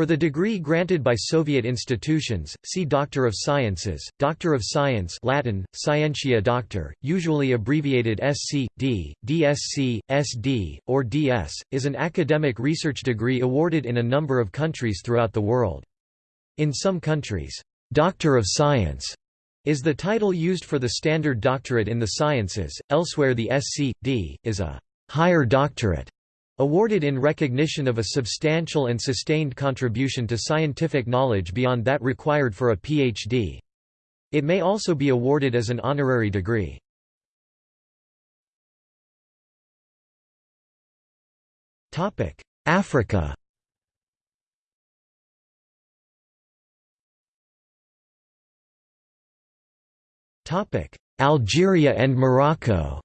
For the degree granted by Soviet institutions, see Doctor of Sciences, Doctor of Science Latin, Scientia Doctor, usually abbreviated SC, D, DSc, SD, or DS, is an academic research degree awarded in a number of countries throughout the world. In some countries, Doctor of Science is the title used for the standard doctorate in the sciences, elsewhere the SC, D, is a higher doctorate Awarded in recognition of a substantial and sustained contribution to scientific knowledge beyond that required for a Ph.D. It may also be awarded as an honorary degree. Africa Algeria and Morocco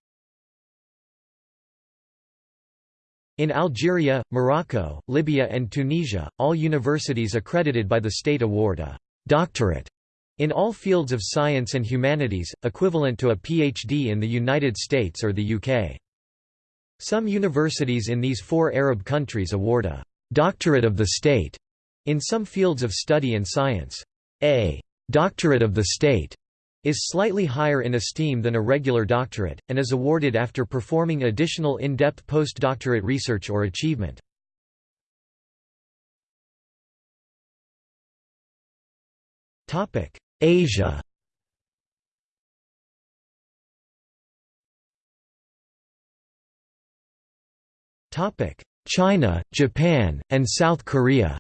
In Algeria, Morocco, Libya and Tunisia, all universities accredited by the state award a «doctorate» in all fields of science and humanities, equivalent to a PhD in the United States or the UK. Some universities in these four Arab countries award a «doctorate of the state» in some fields of study and science. A «doctorate of the state» is slightly higher in esteem than a regular doctorate, and is awarded after performing additional in-depth postdoctorate research or achievement. Asia China, Japan, and South Korea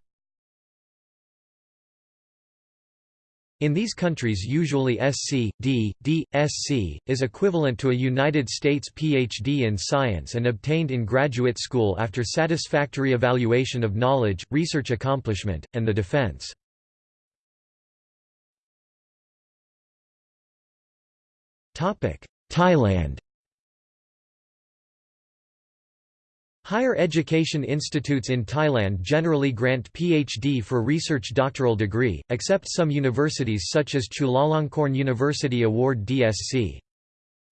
In these countries usually SC, D, D, SC, is equivalent to a United States PhD in science and obtained in graduate school after satisfactory evaluation of knowledge, research accomplishment, and the defense. Thailand Higher education institutes in Thailand generally grant PhD for research doctoral degree, except some universities such as Chulalongkorn University award DSc.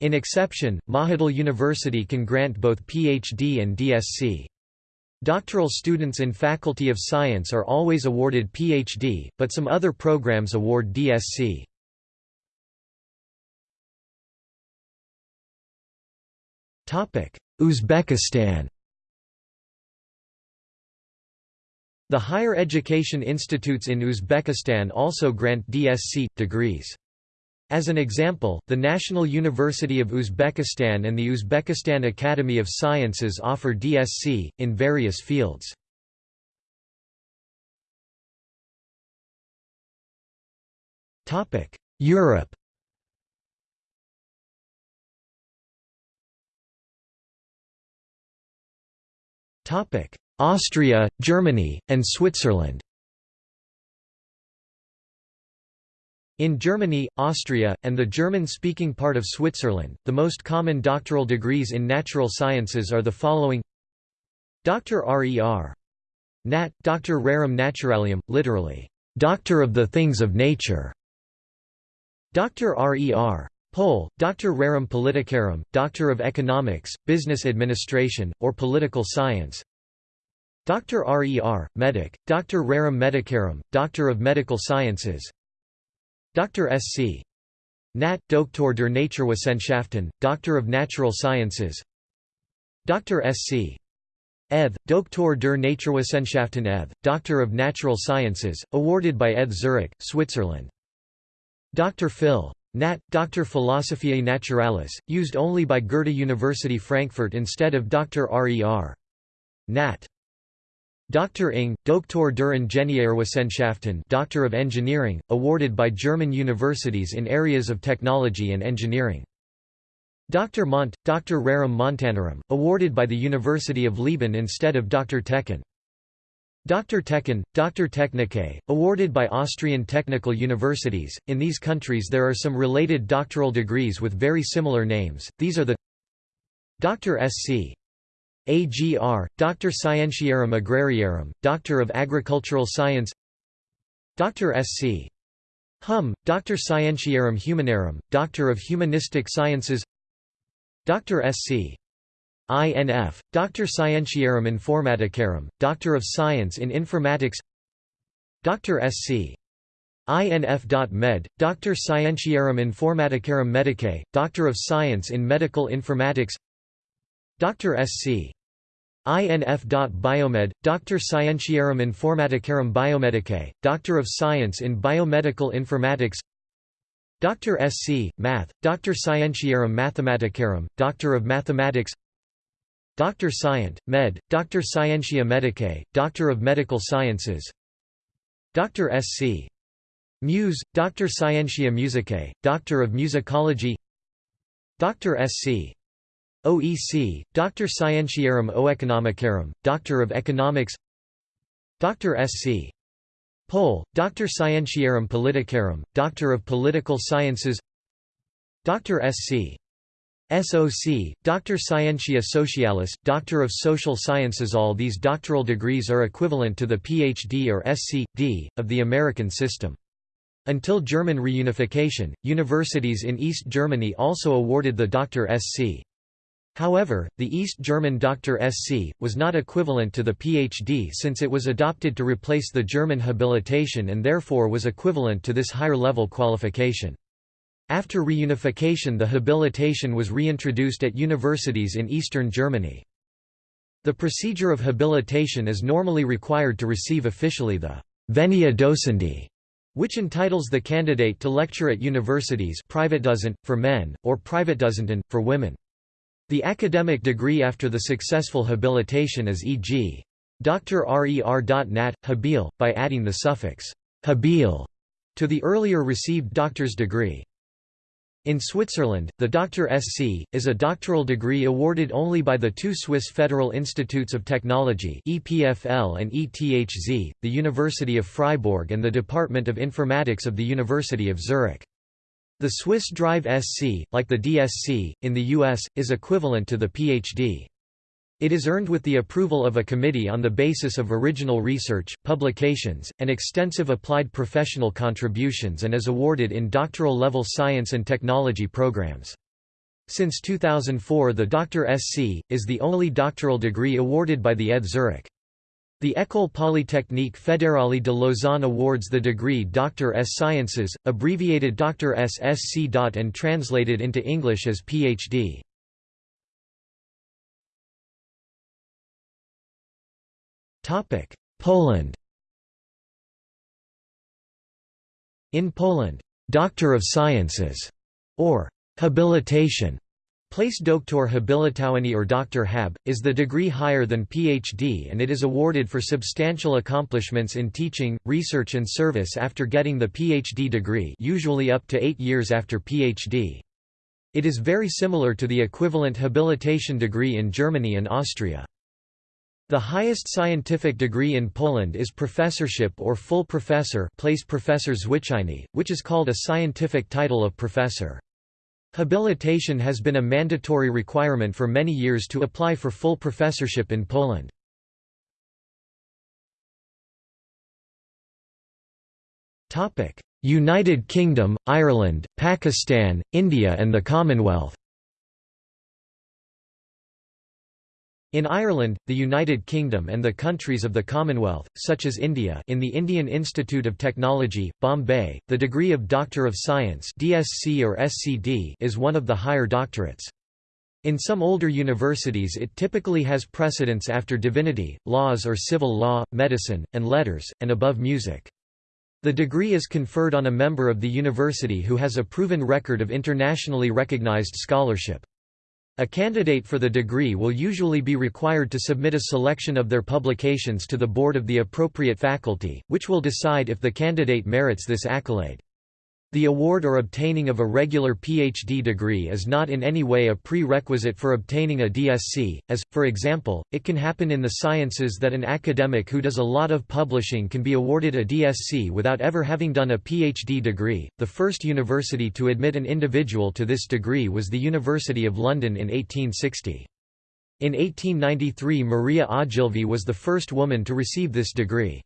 In exception, Mahidol University can grant both PhD and DSc. Doctoral students in Faculty of Science are always awarded PhD, but some other programs award DSc. Uzbekistan The higher education institutes in Uzbekistan also grant DSc degrees. As an example, the National University of Uzbekistan and the Uzbekistan Academy of Sciences offer DSc, in various fields. Europe Austria, Germany, and Switzerland In Germany, Austria, and the German-speaking part of Switzerland, the most common doctoral degrees in natural sciences are the following Dr. Rer. Nat. Dr. Rerum Naturalium, literally, Doctor of the Things of Nature. Dr. Rer. Pol. Dr. Rerum Politicarum, Doctor of Economics, Business Administration, or Political Science Dr. Rer, Medic, Dr. Rerum Medicarum, Doctor of Medical Sciences Dr. S.C. Nat. Doktor der Naturwissenschaften, Doctor of Natural Sciences Dr. S.C. ETH, Doktor der Naturwissenschaften ETH, Doctor of Natural Sciences, awarded by ETH Zurich, Switzerland. Dr. Phil. Nat. Dr. Philosophiae Naturalis, used only by Goethe University Frankfurt instead of Dr. Rer. Nat. Dr. Ing, Doktor der Ingenieurwissenschaften Doctor of Engineering, awarded by German universities in areas of technology and engineering. Dr. Mont, Dr. Rerum Montanorum, awarded by the University of Leoben instead of Dr. Techen. Dr. Techen, Dr. Technicae, awarded by Austrian technical universities. In these countries there are some related doctoral degrees with very similar names, these are the Dr. Sc. AGR, Doctor Scientiarum Agrariarum, Doctor of Agricultural Science Dr. Sc. Hum, Doctor Scientiarum Humanarum, Doctor of Humanistic Sciences Dr. Sc. INF, Doctor Scientiarum Informaticarum, Doctor of Science in Informatics Dr. S.C. INF.med, Dr. Scientiarum Informaticarum Medicae, Doctor of Science in Medical Informatics Dr. S.C. INF.biomed, Dr. Scientiarum Informaticarum Biomedicae, Doctor of Science in Biomedical Informatics Dr. S.C. Math, Dr. Scientiarum Mathematicarum, Doctor of Mathematics Dr. Scient, Med, Dr. Scientia Medicae, Doctor of Medical Sciences Dr. S.C. Muse, Dr. Scientia Musicae, Doctor of Musicology Dr. S.C. OEC, Dr. Scientiarum Oeconomicarum, Doctor of Economics Dr. S.C. Pol, Dr. Scientiarum Politicarum, Doctor of Political Sciences Dr. S.C. SOC, Dr. Scientia Socialis, Doctor of Social Sciences All these doctoral degrees are equivalent to the PhD or SC.D. of the American system. Until German reunification, universities in East Germany also awarded the Dr. Sc. However, the East German Dr. Sc. was not equivalent to the PhD since it was adopted to replace the German habilitation and therefore was equivalent to this higher-level qualification. After reunification the habilitation was reintroduced at universities in eastern Germany. The procedure of habilitation is normally required to receive officially the Venia Docendi, which entitles the candidate to lecture at universities Privatdozent, for men, or Privatdozentin, for women. The academic degree after the successful habilitation is e.g. Dr. RER.nat. Habil, by adding the suffix habil to the earlier received doctor's degree. In Switzerland, the Dr. Sc. is a doctoral degree awarded only by the two Swiss Federal Institutes of Technology EPFL and ETHZ, the University of Freiburg and the Department of Informatics of the University of Zurich. The Swiss Drive SC, like the DSc, in the US, is equivalent to the PhD. It is earned with the approval of a committee on the basis of original research, publications, and extensive applied professional contributions and is awarded in doctoral-level science and technology programs. Since 2004 the Dr. SC, is the only doctoral degree awarded by the ETH Zurich. The École Polytechnique Fédérale de Lausanne awards the degree Doctor S. Sciences, abbreviated Dr. SSC. and translated into English as Ph.D. Poland In Poland, Doctor of Sciences, or habilitation, Place Doktor Habilitowany or Dr. Hab, is the degree higher than Ph.D. and it is awarded for substantial accomplishments in teaching, research and service after getting the Ph.D. degree usually up to eight years after Ph.D. It is very similar to the equivalent habilitation degree in Germany and Austria. The highest scientific degree in Poland is professorship or full professor place professor which is called a scientific title of professor. Habilitation has been a mandatory requirement for many years to apply for full professorship in Poland. United Kingdom, Ireland, Pakistan, India and the Commonwealth In Ireland, the United Kingdom and the countries of the Commonwealth, such as India in the Indian Institute of Technology, Bombay, the degree of Doctor of Science DSc or SCD is one of the higher doctorates. In some older universities it typically has precedence after divinity, laws or civil law, medicine, and letters, and above music. The degree is conferred on a member of the university who has a proven record of internationally recognized scholarship. A candidate for the degree will usually be required to submit a selection of their publications to the board of the appropriate faculty, which will decide if the candidate merits this accolade. The award or obtaining of a regular PhD degree is not in any way a prerequisite for obtaining a DSc, as, for example, it can happen in the sciences that an academic who does a lot of publishing can be awarded a DSc without ever having done a PhD degree. The first university to admit an individual to this degree was the University of London in 1860. In 1893 Maria Ogilvie was the first woman to receive this degree.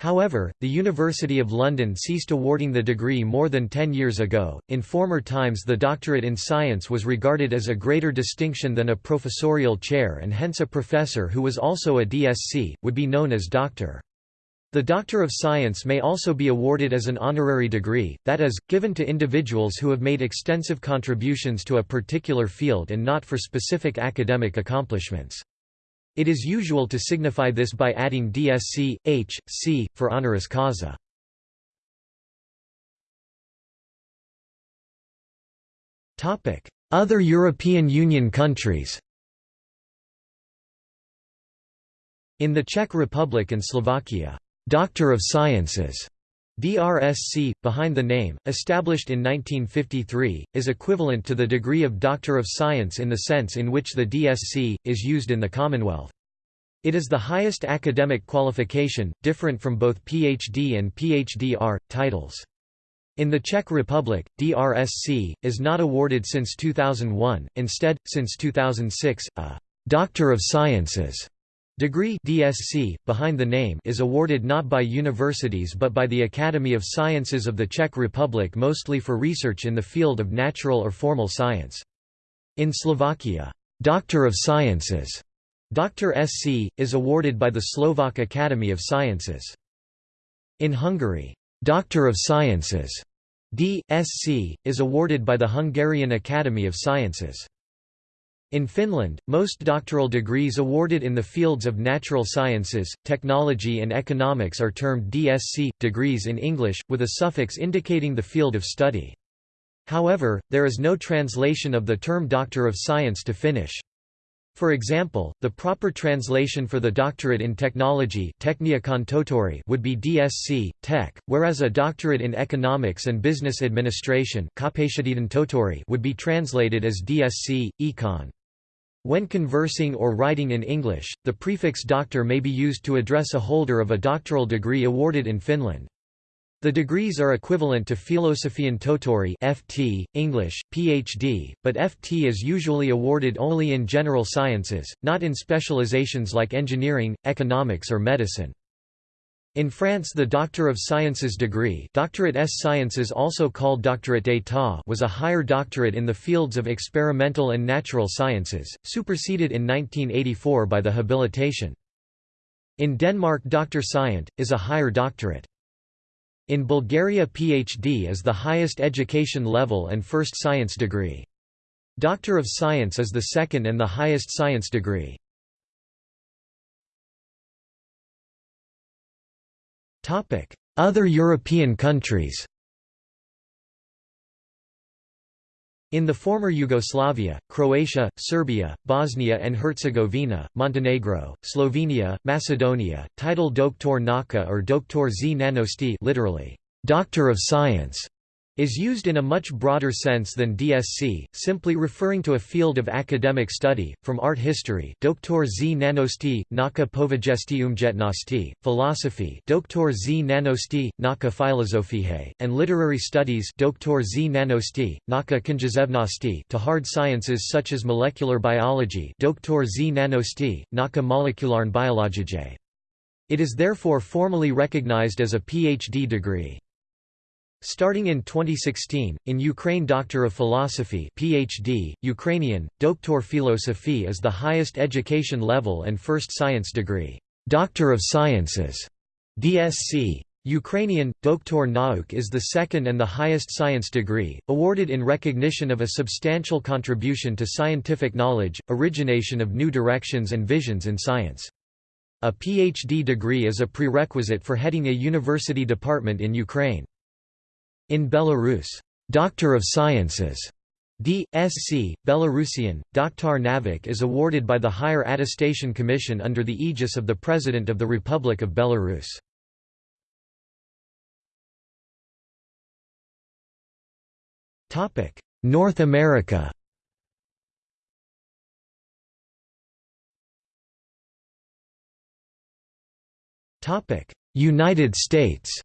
However, the University of London ceased awarding the degree more than ten years ago. In former times, the doctorate in science was regarded as a greater distinction than a professorial chair, and hence a professor who was also a DSc would be known as doctor. The Doctor of Science may also be awarded as an honorary degree, that is, given to individuals who have made extensive contributions to a particular field and not for specific academic accomplishments. It is usual to signify this by adding DSc, H, C, for honoris causa. Other European Union countries In the Czech Republic and Slovakia Doctor of Sciences DRSC, behind the name, established in 1953, is equivalent to the degree of Doctor of Science in the sense in which the DSc, is used in the Commonwealth. It is the highest academic qualification, different from both PhD and PhD-R, titles. In the Czech Republic, DRSC, is not awarded since 2001, instead, since 2006, a «Doctor of Sciences» Degree DSc, behind the name is awarded not by universities but by the Academy of Sciences of the Czech Republic mostly for research in the field of natural or formal science. In Slovakia, Doctor of Sciences Dr. SC, is awarded by the Slovak Academy of Sciences. In Hungary, Doctor of Sciences D.Sc., is awarded by the Hungarian Academy of Sciences. In Finland, most doctoral degrees awarded in the fields of natural sciences, technology and economics are termed DSc, degrees in English, with a suffix indicating the field of study. However, there is no translation of the term Doctor of Science to Finnish. For example, the proper translation for the doctorate in technology would be DSc, Tech, whereas a doctorate in economics and business administration would be translated as DSc, Econ. When conversing or writing in English, the prefix doctor may be used to address a holder of a doctoral degree awarded in Finland. The degrees are equivalent to Filosofian Tohtori (FT), English, PhD, but FT is usually awarded only in general sciences, not in specializations like engineering, economics or medicine. In France the Doctor of Sciences degree doctorate S Sciences also called Doctorate d'État was a higher doctorate in the fields of experimental and natural sciences, superseded in 1984 by the habilitation. In Denmark Dr. Scient, is a higher doctorate. In Bulgaria PhD is the highest education level and first science degree. Doctor of Science is the second and the highest science degree. Other European countries In the former Yugoslavia, Croatia, Serbia, Bosnia and Herzegovina, Montenegro, Slovenia, Macedonia, title Doktor Naka or Doktor z Nanosti literally, Doctor of Science, is used in a much broader sense than DSc, simply referring to a field of academic study, from art history Doktor z nanosti, naka povajesti umjetnosti, philosophy Doktor z nanosti, naka filozofihe, and literary studies Doktor z nanosti, naka knjezevnosti to hard sciences such as molecular biology Doktor z nanosti, naka molekularn biologije. It is therefore formally recognized as a PhD degree. Starting in 2016, in Ukraine Doctor of Philosophy PhD, Ukrainian, Doktor Philosophy is the highest education level and first science degree. Doctor of Sciences DSc. Ukrainian, Doktor Nauk is the second and the highest science degree, awarded in recognition of a substantial contribution to scientific knowledge, origination of new directions and visions in science. A PhD degree is a prerequisite for heading a university department in Ukraine. In Belarus, Doctor of Sciences D.Sc. Belarusian, Doktor Navik is awarded by the Higher Attestation Commission under the aegis of the President of the Republic of Belarus. North America United States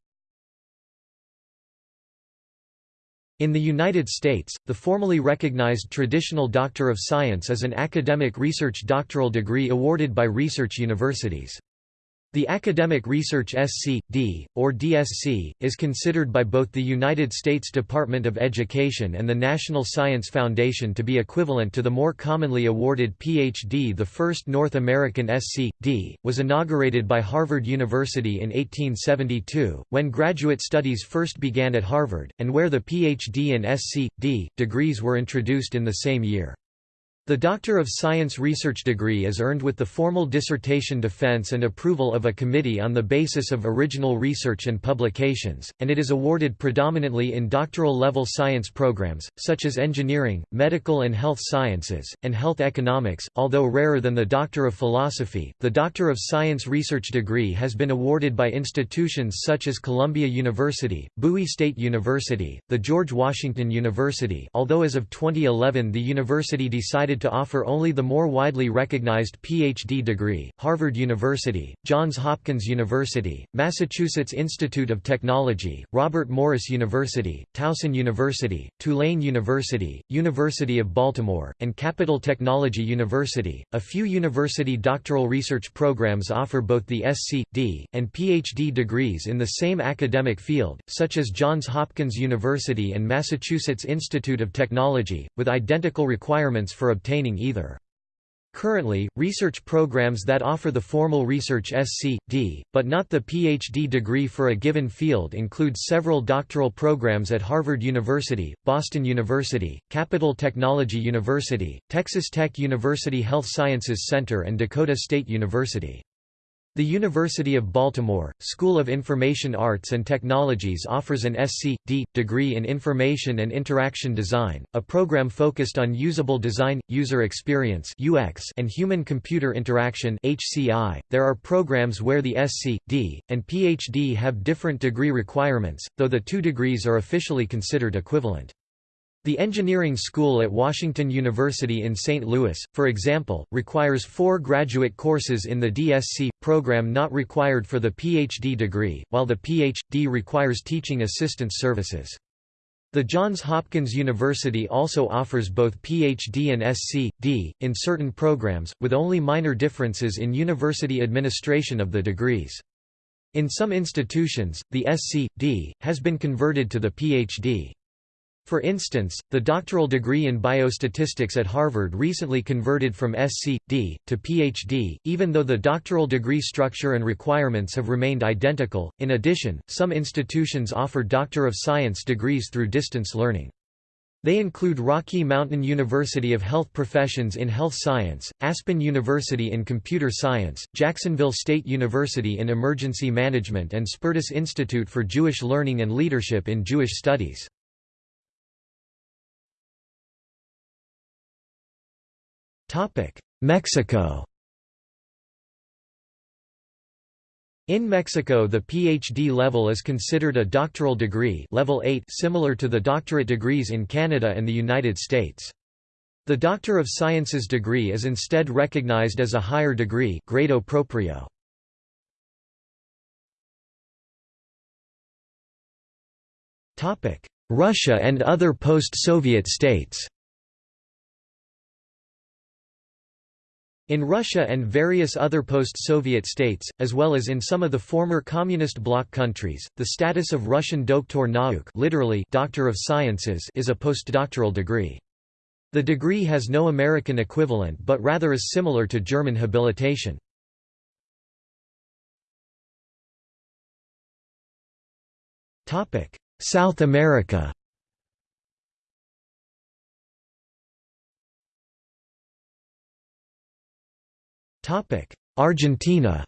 In the United States, the formally recognized traditional Doctor of Science is an academic research doctoral degree awarded by research universities. The Academic Research SC.D., or DSc, is considered by both the United States Department of Education and the National Science Foundation to be equivalent to the more commonly awarded Ph.D. The first North American SC.D., was inaugurated by Harvard University in 1872, when graduate studies first began at Harvard, and where the Ph.D. and SC.D. degrees were introduced in the same year. The Doctor of Science research degree is earned with the formal dissertation defense and approval of a committee on the basis of original research and publications, and it is awarded predominantly in doctoral-level science programs, such as engineering, medical and health sciences, and health economics. Although rarer than the Doctor of Philosophy, the Doctor of Science research degree has been awarded by institutions such as Columbia University, Bowie State University, the George Washington University although as of 2011 the university decided to offer only the more widely recognized PhD degree, Harvard University, Johns Hopkins University, Massachusetts Institute of Technology, Robert Morris University, Towson University, Tulane University, University of Baltimore, and Capital Technology University. A few university doctoral research programs offer both the SC.D. And PhD degrees in the same academic field, such as Johns Hopkins University and Massachusetts Institute of Technology, with identical requirements for obtaining either. Currently, research programs that offer the formal research SC.D., but not the PhD degree for a given field include several doctoral programs at Harvard University, Boston University, Capital Technology University, Texas Tech University Health Sciences Center and Dakota State University. The University of Baltimore, School of Information Arts and Technologies offers an SC.D. degree in Information and Interaction Design, a program focused on usable design, user experience (UX), and human-computer interaction (HCI). There are programs where the SC.D. and PhD have different degree requirements, though the two degrees are officially considered equivalent. The engineering school at Washington University in St. Louis, for example, requires four graduate courses in the DSc, program not required for the PhD degree, while the Ph.D. requires teaching assistant services. The Johns Hopkins University also offers both Ph.D. and Sc.D. in certain programs, with only minor differences in university administration of the degrees. In some institutions, the Sc.D. has been converted to the Ph.D. For instance, the doctoral degree in biostatistics at Harvard recently converted from SC.D. to Ph.D., even though the doctoral degree structure and requirements have remained identical. In addition, some institutions offer Doctor of Science degrees through distance learning. They include Rocky Mountain University of Health Professions in Health Science, Aspen University in Computer Science, Jacksonville State University in Emergency Management and Spertus Institute for Jewish Learning and Leadership in Jewish Studies. Mexico In Mexico the PhD level is considered a doctoral degree level 8 similar to the doctorate degrees in Canada and the United States. The Doctor of Sciences degree is instead recognized as a higher degree grado proprio. Russia and other post-Soviet states In Russia and various other post-Soviet states, as well as in some of the former communist bloc countries, the status of Russian Doktor Nauk literally Doctor of Sciences is a postdoctoral degree. The degree has no American equivalent but rather is similar to German habilitation. South America Argentina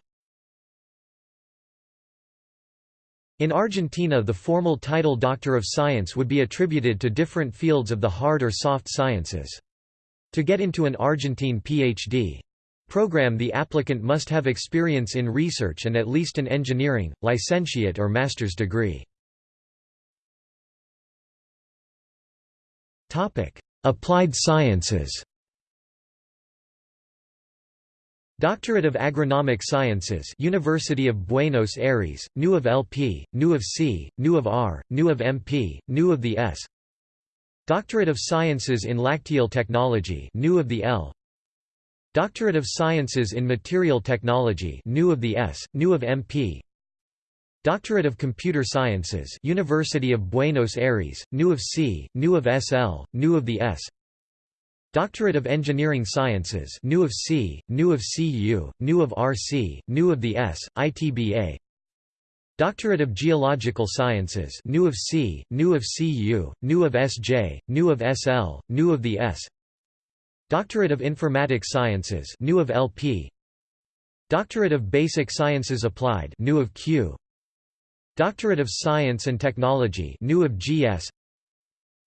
In Argentina the formal title Doctor of Science would be attributed to different fields of the hard or soft sciences. To get into an Argentine Ph.D. program the applicant must have experience in research and at least an engineering, licentiate or master's degree. Applied sciences Doctorate of Agronomic Sciences University of Buenos Aires, NU of LP, NU of C, NU of R, NU of MP, NU of the S Doctorate of Sciences in Lacteal Technology NU of the L Doctorate of Sciences in Material Technology new of the S, new of MP Doctorate of Computer Sciences University of Buenos Aires, new of C, new of SL, new of the S Doctorate of Engineering Sciences new of C, new of CU, new of RC, new of the S, ITBA Doctorate of Geological Sciences new of C, new of CU, new of SJ, new of SL, new of the S Doctorate of Informatic Sciences new of LP Doctorate of Basic Sciences Applied new of Q Doctorate of Science and Technology new of GS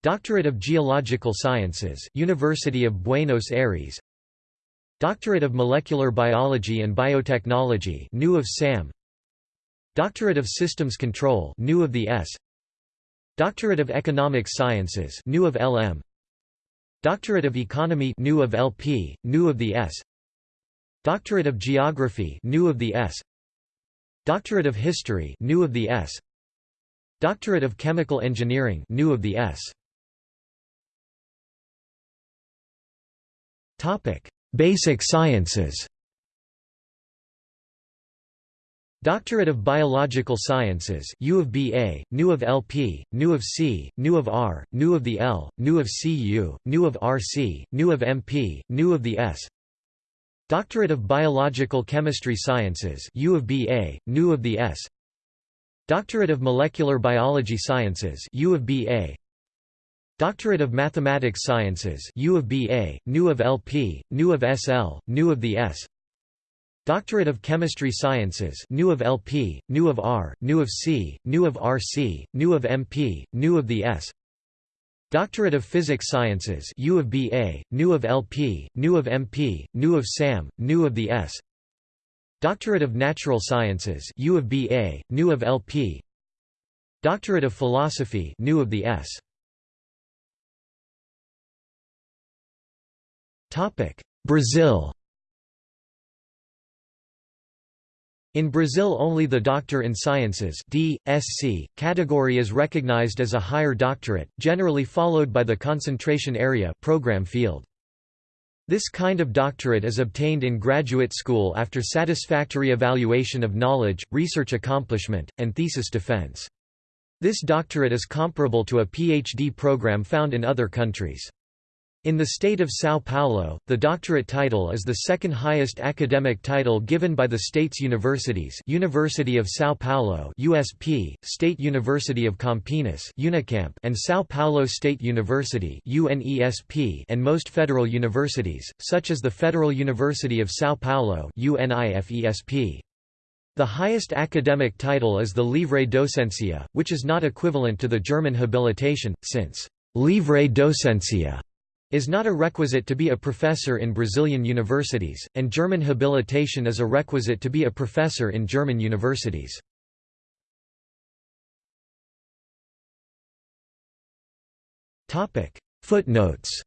Doctorate of Geological Sciences University of Buenos Aires. Doctorate of Molecular Biology and Biotechnology new of SAM. Doctorate of Systems Control new of the S. Doctorate of Economic Sciences new of LM Doctorate of Economy new of LP, new of the S. Doctorate of Geography new of the S. Doctorate of History new of the S. Doctorate of Chemical Engineering new of the S Topic. Basic Sciences. Doctorate of Biological Sciences U of BA, new of LP, new of C, new of R, new of the L, new of CU, new of RC, new of MP, new of the S. Doctorate of Biological Chemistry Sciences U of BA, new of the S. Doctorate of Molecular Biology Sciences U of BA Doctorate of Mathematics Sciences U of BA, new of LP, new of SL, new of the S Doctorate of Chemistry Sciences new of LP, new of R, new of C, new of RC, new of MP, new of the S Doctorate of Physics Sciences U of BA, new of LP, new of MP, new of SAM, new of the S Doctorate of Natural Sciences U of BA, new of LP Doctorate of Philosophy new of the S Brazil In Brazil only the Doctor in Sciences D. Sc. category is recognized as a higher doctorate, generally followed by the concentration area program field. This kind of doctorate is obtained in graduate school after satisfactory evaluation of knowledge, research accomplishment, and thesis defense. This doctorate is comparable to a PhD program found in other countries. In the state of São Paulo, the doctorate title is the second highest academic title given by the state's universities University of São Paulo USP, State University of Campinas Unicamp and São Paulo State University UNESP and most federal universities, such as the Federal University of São Paulo UNIFESP. The highest academic title is the Livre Docencia, which is not equivalent to the German habilitation, since «livre docencia» is not a requisite to be a professor in Brazilian universities, and German habilitation is a requisite to be a professor in German universities. Footnotes